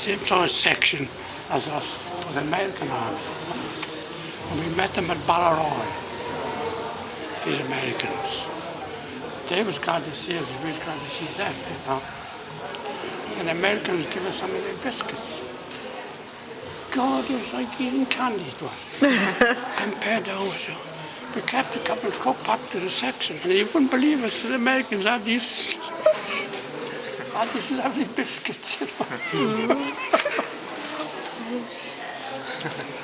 same sort of section as us for the American army. And we met them at Ballaroy, these Americans. They was glad to see us, we was glad to see them, you know. And the Americans give us some of their biscuits. God, it was like eating candy, it was, compared to ours. We kept a couple of go back to the section, and you wouldn't believe us, the Americans had these, had these lovely biscuits.